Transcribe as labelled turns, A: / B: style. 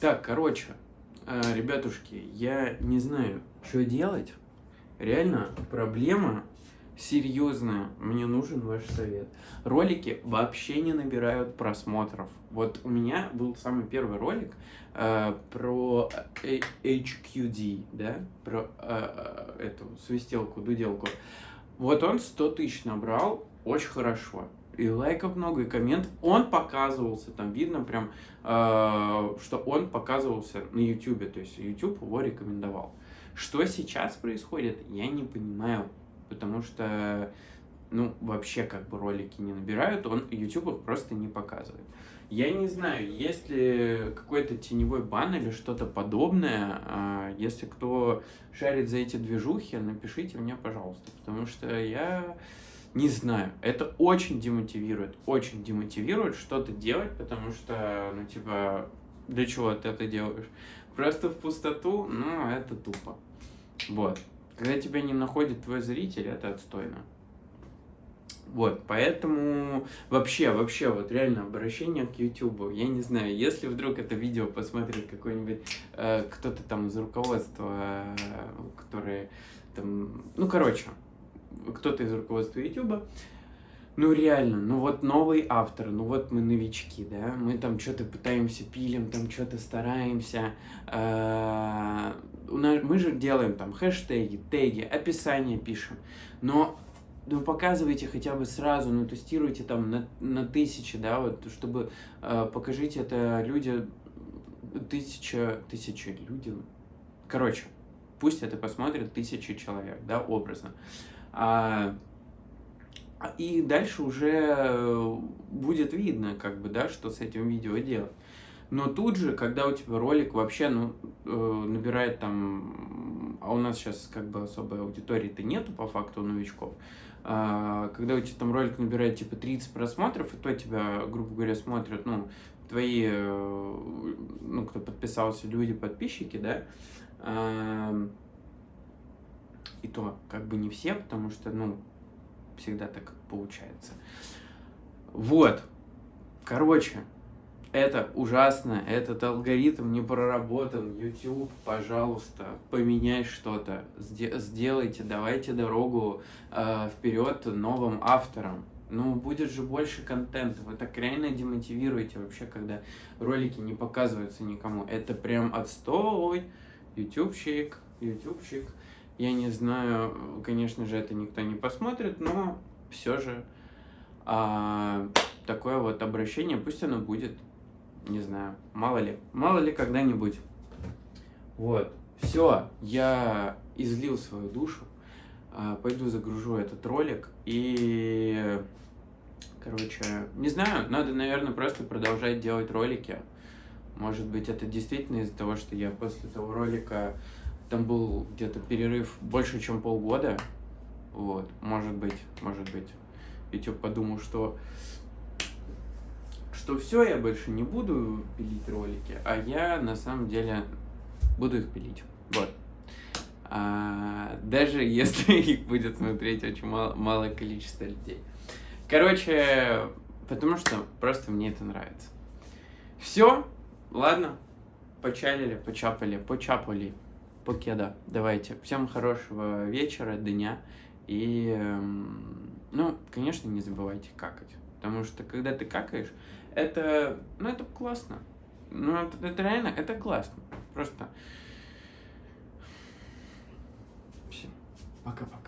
A: Так, короче, э, ребятушки, я не знаю, что делать. Реально, проблема серьезная. Мне нужен ваш совет. Ролики вообще не набирают просмотров. Вот у меня был самый первый ролик э, про HQD, да, про э, э, эту свистелку, дуделку. Вот он 100 тысяч набрал, очень хорошо и лайков много, и комментов. Он показывался, там видно прям, э, что он показывался на YouTube, то есть YouTube его рекомендовал. Что сейчас происходит, я не понимаю, потому что, ну, вообще как бы ролики не набирают, он YouTube их просто не показывает. Я не знаю, есть ли какой-то теневой бан или что-то подобное. А, если кто шарит за эти движухи, напишите мне, пожалуйста, потому что я не знаю, это очень демотивирует, очень демотивирует что-то делать, потому что, ну, типа, для чего ты это делаешь? Просто в пустоту, ну, это тупо. Вот. Когда тебя не находит твой зритель, это отстойно. Вот, поэтому вообще, вообще, вот реально обращение к YouTube. Я не знаю, если вдруг это видео посмотрит какой-нибудь э, кто-то там из руководства, э, который там, ну, короче, кто-то из руководства YouTube, ну реально, ну вот новый автор, ну вот мы новички, да, мы там что-то пытаемся, пилим, там что-то стараемся, э, мы же делаем там хэштеги, теги, описание пишем, но ну, показывайте хотя бы сразу, ну, тестируйте там на, на тысячи, да, вот, чтобы э, покажите это люди, тысяча, тысяча людям, короче, пусть это посмотрят тысячи человек, да, образно. И дальше уже будет видно, как бы, да, что с этим видео делать. Но тут же, когда у тебя ролик вообще, ну, э, набирает там, а у нас сейчас как бы особой аудитории-то нету по факту новичков, а, когда у тебя там ролик набирает типа 30 просмотров, и то тебя, грубо говоря, смотрят, ну, твои, э, ну, кто подписался, люди, подписчики, да, а, и то как бы не все, потому что, ну, всегда так получается. Вот. Короче, это ужасно, этот алгоритм не проработан. YouTube, пожалуйста, поменяй что-то, сделайте, давайте дорогу э, вперед новым авторам. Ну, будет же больше контента. Вы так реально демотивируете вообще, когда ролики не показываются никому. Это прям отстой. Ютубчик, ютубчик. Я не знаю, конечно же, это никто не посмотрит, но все же а, такое вот обращение, пусть оно будет, не знаю, мало ли, мало ли когда-нибудь. Вот, все, я излил свою душу, а, пойду загружу этот ролик и, короче, не знаю, надо, наверное, просто продолжать делать ролики. Может быть, это действительно из-за того, что я после того ролика там был где-то перерыв больше, чем полгода. Вот, может быть, может быть. YouTube подумал, что что все, я больше не буду пилить ролики, а я на самом деле буду их пилить. Вот. А, даже если их будет смотреть очень мало, малое количество людей. Короче, потому что просто мне это нравится. Все, ладно, почалили, почапали, почапали покеда. Давайте. Всем хорошего вечера, дня. И, эм, ну, конечно, не забывайте какать. Потому что, когда ты какаешь, это, ну, это классно. Ну, это, это реально, это классно. Просто... Пока-пока.